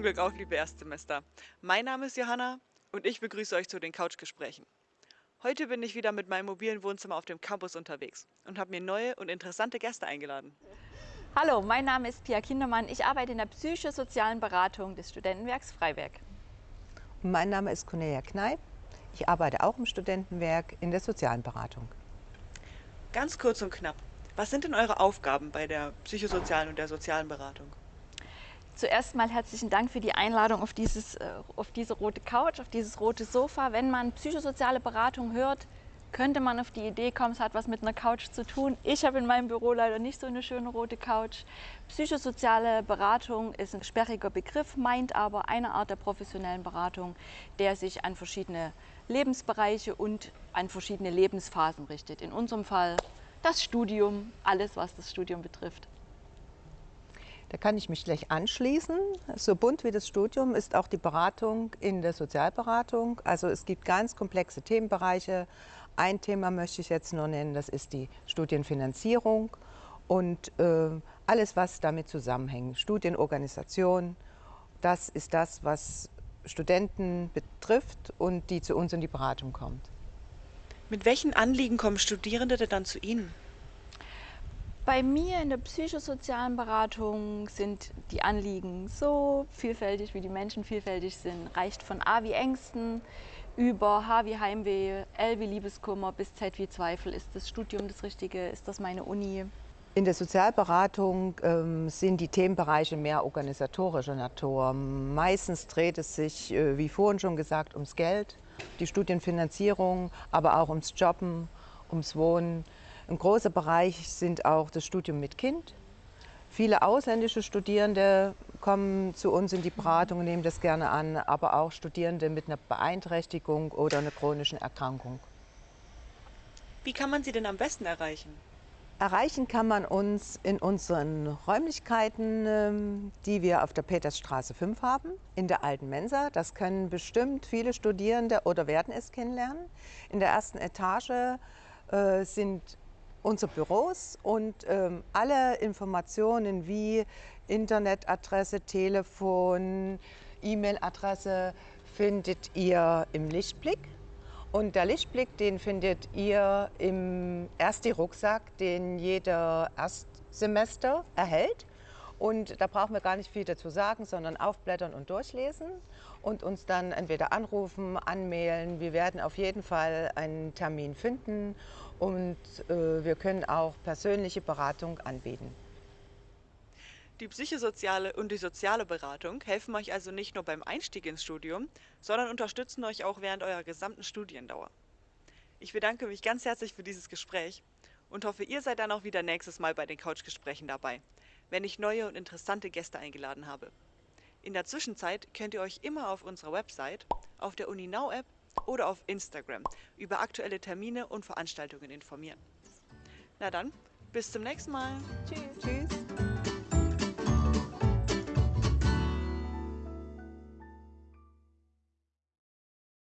und Glück auf, liebe Erstsemester. Mein Name ist Johanna und ich begrüße euch zu den Couchgesprächen. Heute bin ich wieder mit meinem mobilen Wohnzimmer auf dem Campus unterwegs und habe mir neue und interessante Gäste eingeladen. Hallo, mein Name ist Pia Kindermann. Ich arbeite in der psychosozialen Beratung des Studentenwerks Freiberg. Mein Name ist Cornelia Kneip. Ich arbeite auch im Studentenwerk in der sozialen Beratung. Ganz kurz und knapp, was sind denn eure Aufgaben bei der psychosozialen und der sozialen Beratung? Zuerst mal herzlichen Dank für die Einladung auf, dieses, äh, auf diese rote Couch, auf dieses rote Sofa. Wenn man psychosoziale Beratung hört, könnte man auf die Idee kommen, es hat was mit einer Couch zu tun. Ich habe in meinem Büro leider nicht so eine schöne rote Couch. Psychosoziale Beratung ist ein sperriger Begriff, meint aber eine Art der professionellen Beratung, der sich an verschiedene Lebensbereiche und an verschiedene Lebensphasen richtet. In unserem Fall das Studium, alles was das Studium betrifft. Da kann ich mich gleich anschließen. So bunt wie das Studium ist auch die Beratung in der Sozialberatung. Also es gibt ganz komplexe Themenbereiche. Ein Thema möchte ich jetzt nur nennen, das ist die Studienfinanzierung und äh, alles, was damit zusammenhängt. Studienorganisation, das ist das, was Studenten betrifft und die zu uns in die Beratung kommt. Mit welchen Anliegen kommen Studierende denn dann zu Ihnen? Bei mir in der psychosozialen Beratung sind die Anliegen so vielfältig, wie die Menschen vielfältig sind. Reicht von A wie Ängsten über H wie Heimweh, L wie Liebeskummer bis Z wie Zweifel. Ist das Studium das Richtige? Ist das meine Uni? In der Sozialberatung ähm, sind die Themenbereiche mehr organisatorischer Natur. Meistens dreht es sich, äh, wie vorhin schon gesagt, ums Geld, die Studienfinanzierung, aber auch ums Jobben, ums Wohnen. Ein großer Bereich sind auch das Studium mit Kind. Viele ausländische Studierende kommen zu uns in die Beratung und nehmen das gerne an, aber auch Studierende mit einer Beeinträchtigung oder einer chronischen Erkrankung. Wie kann man sie denn am besten erreichen? Erreichen kann man uns in unseren Räumlichkeiten, ähm, die wir auf der Petersstraße 5 haben, in der alten Mensa. Das können bestimmt viele Studierende oder werden es kennenlernen. In der ersten Etage äh, sind unsere Büros und ähm, alle Informationen wie Internetadresse, Telefon, E-Mail-Adresse findet ihr im Lichtblick. Und der Lichtblick, den findet ihr im Ersti-Rucksack, den jeder Erstsemester erhält. Und da brauchen wir gar nicht viel dazu sagen, sondern aufblättern und durchlesen und uns dann entweder anrufen, anmailen. Wir werden auf jeden Fall einen Termin finden und äh, wir können auch persönliche Beratung anbieten. Die psychosoziale und die soziale Beratung helfen euch also nicht nur beim Einstieg ins Studium, sondern unterstützen euch auch während eurer gesamten Studiendauer. Ich bedanke mich ganz herzlich für dieses Gespräch und hoffe, ihr seid dann auch wieder nächstes Mal bei den Couchgesprächen dabei, wenn ich neue und interessante Gäste eingeladen habe. In der Zwischenzeit könnt ihr euch immer auf unserer Website, auf der UniNow-App oder auf Instagram über aktuelle Termine und Veranstaltungen informieren. Na dann, bis zum nächsten Mal. Tschüss. Tschüss.